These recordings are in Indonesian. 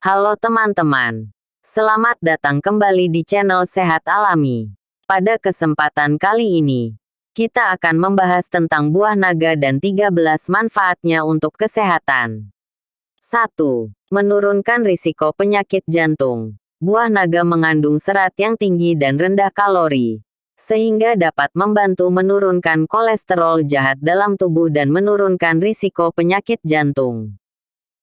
Halo teman-teman. Selamat datang kembali di channel Sehat Alami. Pada kesempatan kali ini, kita akan membahas tentang buah naga dan 13 manfaatnya untuk kesehatan. 1. Menurunkan risiko penyakit jantung. Buah naga mengandung serat yang tinggi dan rendah kalori, sehingga dapat membantu menurunkan kolesterol jahat dalam tubuh dan menurunkan risiko penyakit jantung.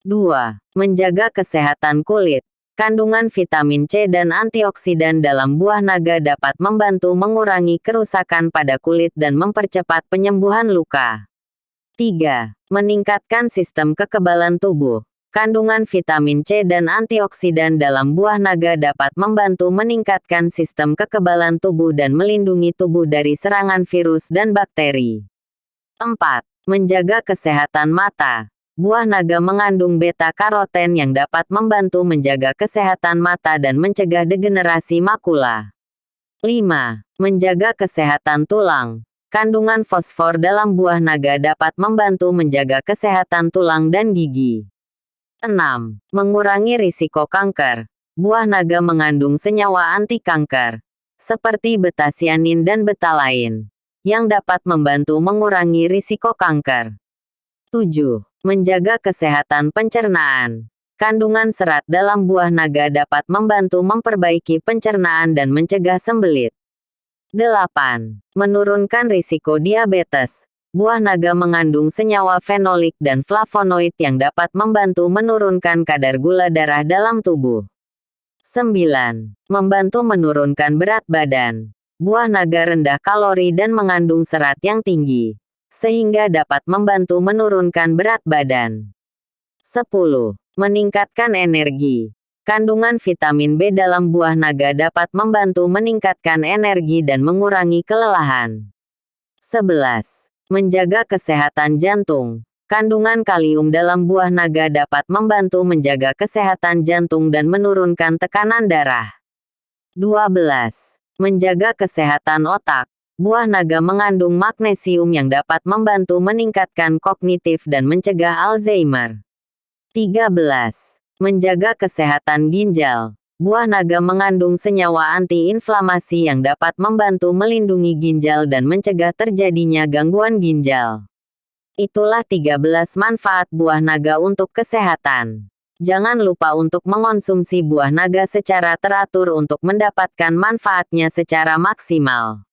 2. Menjaga kesehatan kulit. Kandungan vitamin C dan antioksidan dalam buah naga dapat membantu mengurangi kerusakan pada kulit dan mempercepat penyembuhan luka. 3. Meningkatkan sistem kekebalan tubuh. Kandungan vitamin C dan antioksidan dalam buah naga dapat membantu meningkatkan sistem kekebalan tubuh dan melindungi tubuh dari serangan virus dan bakteri. 4. Menjaga kesehatan mata. Buah naga mengandung beta-karoten yang dapat membantu menjaga kesehatan mata dan mencegah degenerasi makula. 5. Menjaga kesehatan tulang. Kandungan fosfor dalam buah naga dapat membantu menjaga kesehatan tulang dan gigi. 6. Mengurangi risiko kanker. Buah naga mengandung senyawa anti kanker, seperti betasianin dan betalain, yang dapat membantu mengurangi risiko kanker. 7. Menjaga kesehatan pencernaan. Kandungan serat dalam buah naga dapat membantu memperbaiki pencernaan dan mencegah sembelit. 8. Menurunkan risiko diabetes. Buah naga mengandung senyawa fenolik dan flavonoid yang dapat membantu menurunkan kadar gula darah dalam tubuh. 9. Membantu menurunkan berat badan. Buah naga rendah kalori dan mengandung serat yang tinggi sehingga dapat membantu menurunkan berat badan. 10. Meningkatkan energi. Kandungan vitamin B dalam buah naga dapat membantu meningkatkan energi dan mengurangi kelelahan. 11. Menjaga kesehatan jantung. Kandungan kalium dalam buah naga dapat membantu menjaga kesehatan jantung dan menurunkan tekanan darah. 12. Menjaga kesehatan otak. Buah naga mengandung magnesium yang dapat membantu meningkatkan kognitif dan mencegah Alzheimer. 13. Menjaga kesehatan ginjal. Buah naga mengandung senyawa antiinflamasi yang dapat membantu melindungi ginjal dan mencegah terjadinya gangguan ginjal. Itulah 13 manfaat buah naga untuk kesehatan. Jangan lupa untuk mengonsumsi buah naga secara teratur untuk mendapatkan manfaatnya secara maksimal.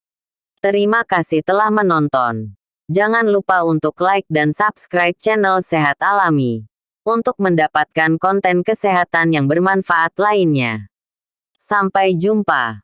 Terima kasih telah menonton. Jangan lupa untuk like dan subscribe channel Sehat Alami untuk mendapatkan konten kesehatan yang bermanfaat lainnya. Sampai jumpa.